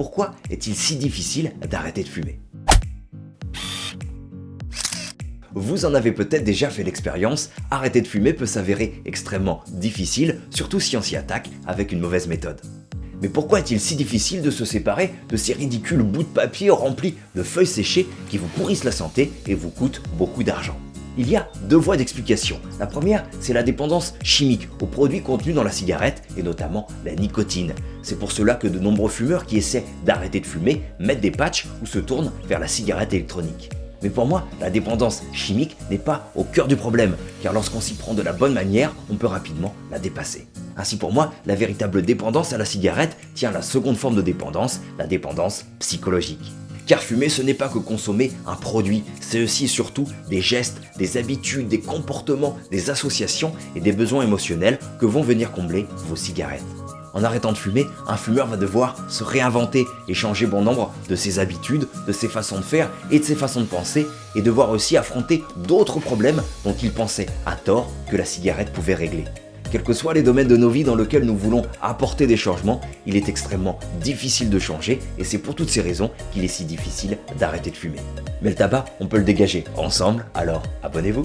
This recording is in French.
Pourquoi est-il si difficile d'arrêter de fumer? Vous en avez peut-être déjà fait l'expérience, arrêter de fumer peut s'avérer extrêmement difficile, surtout si on s'y attaque avec une mauvaise méthode. Mais pourquoi est-il si difficile de se séparer de ces ridicules bouts de papier remplis de feuilles séchées qui vous pourrissent la santé et vous coûtent beaucoup d'argent? Il y a deux voies d'explication. La première, c'est la dépendance chimique aux produits contenus dans la cigarette et notamment la nicotine. C'est pour cela que de nombreux fumeurs qui essaient d'arrêter de fumer mettent des patchs ou se tournent vers la cigarette électronique. Mais pour moi, la dépendance chimique n'est pas au cœur du problème, car lorsqu'on s'y prend de la bonne manière, on peut rapidement la dépasser. Ainsi pour moi, la véritable dépendance à la cigarette tient la seconde forme de dépendance, la dépendance psychologique. Car fumer, ce n'est pas que consommer un produit, c'est aussi surtout des gestes, des habitudes, des comportements, des associations et des besoins émotionnels que vont venir combler vos cigarettes. En arrêtant de fumer, un fumeur va devoir se réinventer et changer bon nombre de ses habitudes, de ses façons de faire et de ses façons de penser et devoir aussi affronter d'autres problèmes dont il pensait à tort que la cigarette pouvait régler. Quels que soient les domaines de nos vies dans lesquels nous voulons apporter des changements, il est extrêmement difficile de changer et c'est pour toutes ces raisons qu'il est si difficile d'arrêter de fumer. Mais le tabac, on peut le dégager ensemble, alors abonnez-vous